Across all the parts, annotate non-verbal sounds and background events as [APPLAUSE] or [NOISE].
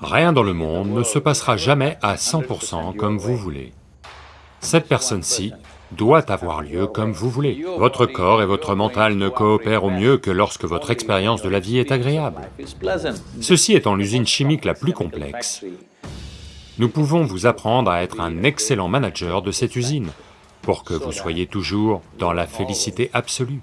Rien dans le monde ne se passera jamais à 100% comme vous voulez. Cette personne-ci doit avoir lieu comme vous voulez. Votre corps et votre mental ne coopèrent au mieux que lorsque votre expérience de la vie est agréable. Ceci étant l'usine chimique la plus complexe, nous pouvons vous apprendre à être un excellent manager de cette usine, pour que vous soyez toujours dans la félicité absolue.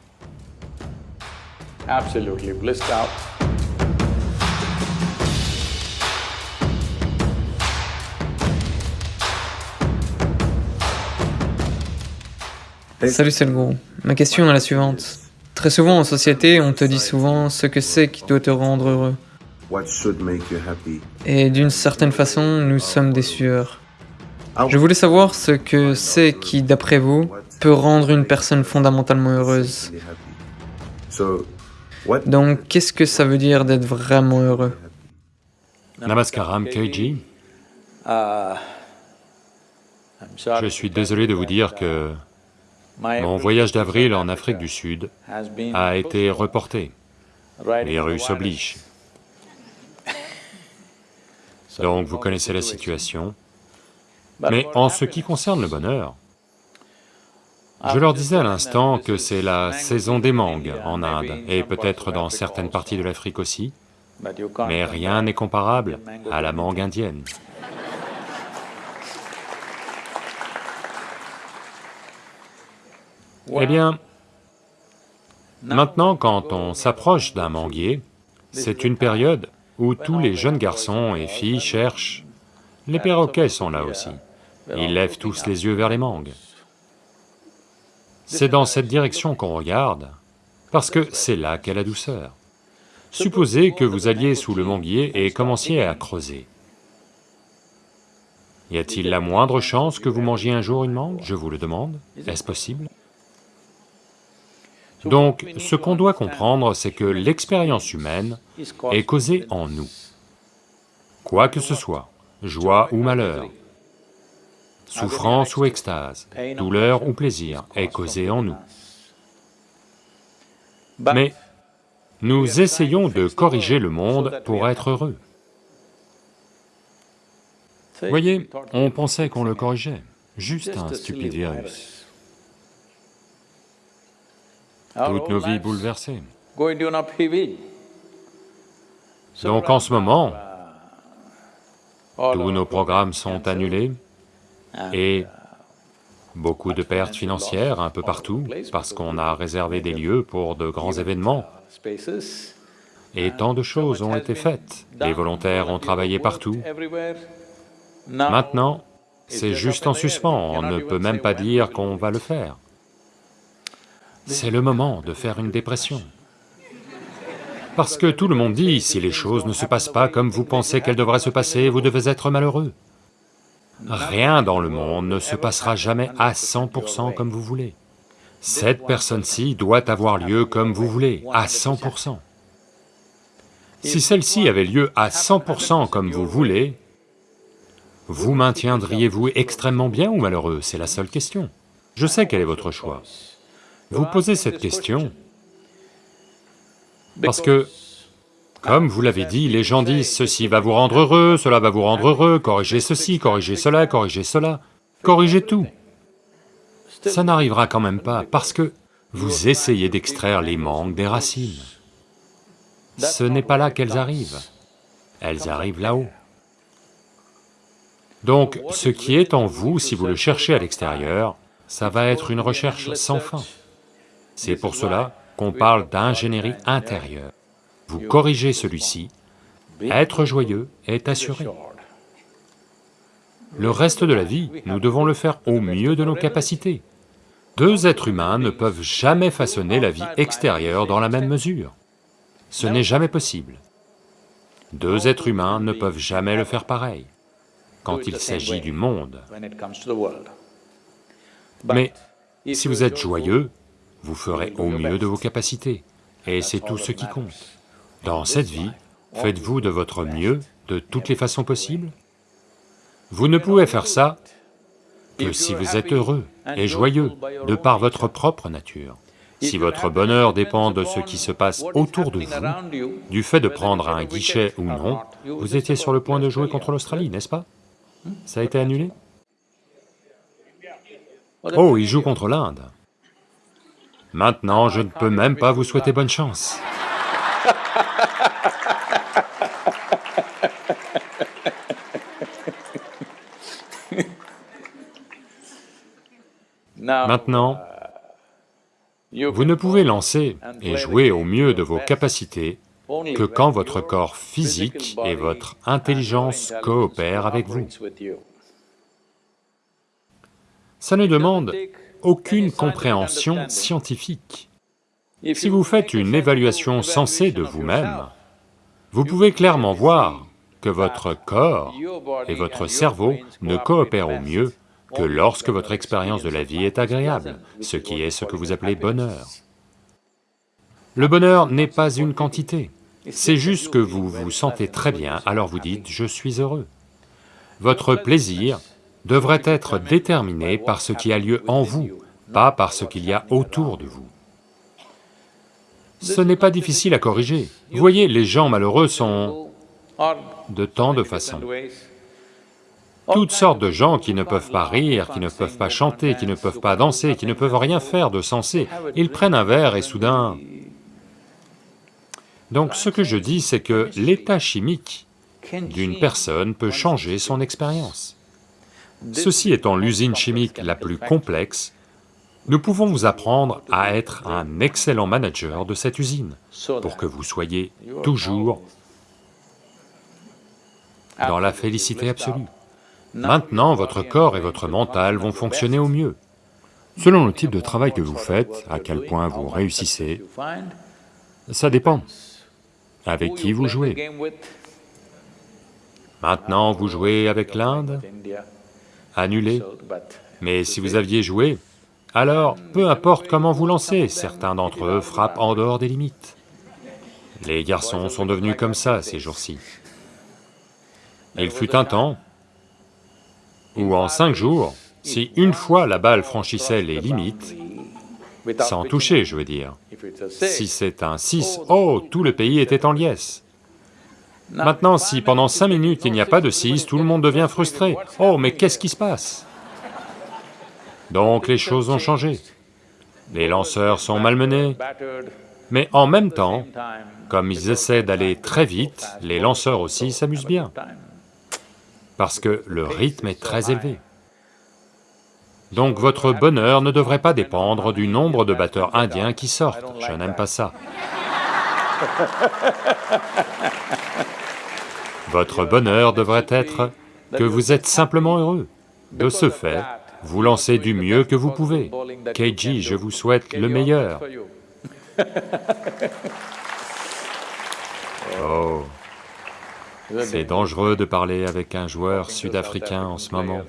Salut Selgro, ma question est la suivante. Très souvent en société, on te dit souvent ce que c'est qui doit te rendre heureux. Et d'une certaine façon, nous sommes des sueurs. Je voulais savoir ce que c'est qui, d'après vous, peut rendre une personne fondamentalement heureuse. Donc, qu'est-ce que ça veut dire d'être vraiment heureux? Namaskaram Keiji. Je suis désolé de vous dire que mon voyage d'avril en Afrique du Sud a été reporté. Les Russes obligent. [LAUGHS] Donc vous connaissez la situation. Mais en ce qui concerne le bonheur, je leur disais à l'instant que c'est la saison des mangues en Inde, et peut-être dans certaines parties de l'Afrique aussi, mais rien n'est comparable à la mangue indienne. Eh bien, maintenant quand on s'approche d'un manguier, c'est une période où tous les jeunes garçons et filles cherchent, les perroquets sont là aussi, ils lèvent tous les yeux vers les mangues. C'est dans cette direction qu'on regarde, parce que c'est là qu'est la douceur. Supposez que vous alliez sous le manguier et commenciez à creuser. Y a-t-il la moindre chance que vous mangiez un jour une mangue? Je vous le demande, est-ce possible? Donc, ce qu'on doit comprendre, c'est que l'expérience humaine est causée en nous. Quoi que ce soit, joie ou malheur, souffrance ou extase, douleur ou plaisir, est causée en nous. Mais nous essayons de corriger le monde pour être heureux. Voyez, on pensait qu'on le corrigeait, juste un stupide virus. Toutes nos vies bouleversées. Donc en ce moment, tous nos programmes sont annulés et beaucoup de pertes financières un peu partout parce qu'on a réservé des lieux pour de grands événements. Et tant de choses ont été faites, les volontaires ont travaillé partout. Maintenant, c'est juste en suspens, on ne peut même pas dire qu'on va le faire c'est le moment de faire une dépression. Parce que tout le monde dit, si les choses ne se passent pas comme vous pensez qu'elles devraient se passer, vous devez être malheureux. Rien dans le monde ne se passera jamais à 100% comme vous voulez. Cette personne-ci doit avoir lieu comme vous voulez, à 100%. Si celle-ci avait lieu à 100% comme vous voulez, vous maintiendriez-vous extrêmement bien ou malheureux? C'est la seule question. Je sais quel est votre choix. Vous posez cette question parce que, comme vous l'avez dit, les gens disent ceci va vous rendre heureux, cela va vous rendre heureux, corrigez ceci, corrigez cela, corrigez cela, corrigez tout. Ça n'arrivera quand même pas parce que vous essayez d'extraire les manques des racines. Ce n'est pas là qu'elles arrivent, elles arrivent là-haut. Donc, ce qui est en vous, si vous le cherchez à l'extérieur, ça va être une recherche sans fin. C'est pour cela qu'on parle d'ingénierie intérieure. Vous corrigez celui-ci, être joyeux est assuré. Le reste de la vie, nous devons le faire au mieux de nos capacités. Deux êtres humains ne peuvent jamais façonner la vie extérieure dans la même mesure. Ce n'est jamais possible. Deux êtres humains ne peuvent jamais le faire pareil, quand il s'agit du monde. Mais si vous êtes joyeux, vous ferez au mieux de vos capacités, et c'est tout ce qui compte. Dans cette vie, faites-vous de votre mieux de toutes les façons possibles Vous ne pouvez faire ça que si vous êtes heureux et joyeux de par votre propre nature. Si votre bonheur dépend de ce qui se passe autour de vous, du fait de prendre un guichet ou non, vous étiez sur le point de jouer contre l'Australie, n'est-ce pas? Ça a été annulé? Oh, il joue contre l'Inde. Maintenant, je ne peux même pas vous souhaiter bonne chance. Maintenant, vous ne pouvez lancer et jouer au mieux de vos capacités que quand votre corps physique et votre intelligence coopèrent avec vous. Ça ne demande aucune compréhension scientifique. Si vous faites une évaluation sensée de vous-même, vous pouvez clairement voir que votre corps et votre cerveau ne coopèrent au mieux que lorsque votre expérience de la vie est agréable, ce qui est ce que vous appelez bonheur. Le bonheur n'est pas une quantité, c'est juste que vous vous sentez très bien, alors vous dites « je suis heureux ». Votre plaisir devrait être déterminé par ce qui a lieu en vous, pas par ce qu'il y a autour de vous. Ce n'est pas difficile à corriger. Vous voyez, les gens malheureux sont de tant de façons. Toutes sortes de gens qui ne peuvent pas rire, qui ne peuvent pas chanter, qui ne peuvent pas danser, qui ne peuvent rien faire de sensé, ils prennent un verre et soudain... Donc ce que je dis, c'est que l'état chimique d'une personne peut changer son expérience. Ceci étant l'usine chimique la plus complexe, nous pouvons vous apprendre à être un excellent manager de cette usine, pour que vous soyez toujours dans la félicité absolue. Maintenant, votre corps et votre mental vont fonctionner au mieux. Selon le type de travail que vous faites, à quel point vous réussissez, ça dépend. Avec qui vous jouez Maintenant, vous jouez avec l'Inde Annulé Mais si vous aviez joué, alors peu importe comment vous lancez, certains d'entre eux frappent en dehors des limites. Les garçons sont devenus comme ça ces jours-ci. Il fut un temps où en cinq jours, si une fois la balle franchissait les limites, sans toucher, je veux dire, si c'est un 6, oh, tout le pays était en liesse. Maintenant, si pendant cinq minutes il n'y a pas de 6, tout le monde devient frustré. Oh, mais qu'est-ce qui se passe? Donc les choses ont changé. Les lanceurs sont malmenés, mais en même temps, comme ils essaient d'aller très vite, les lanceurs aussi s'amusent bien parce que le rythme est très élevé. Donc votre bonheur ne devrait pas dépendre du nombre de batteurs indiens qui sortent, je n'aime pas ça. [LAUGHS] Votre bonheur devrait être que vous êtes simplement heureux. De ce fait, vous lancez du mieux que vous pouvez. Keiji, je vous souhaite le meilleur. [LAUGHS] Oh c'est dangereux de parler avec un joueur sud-africain en ce moment.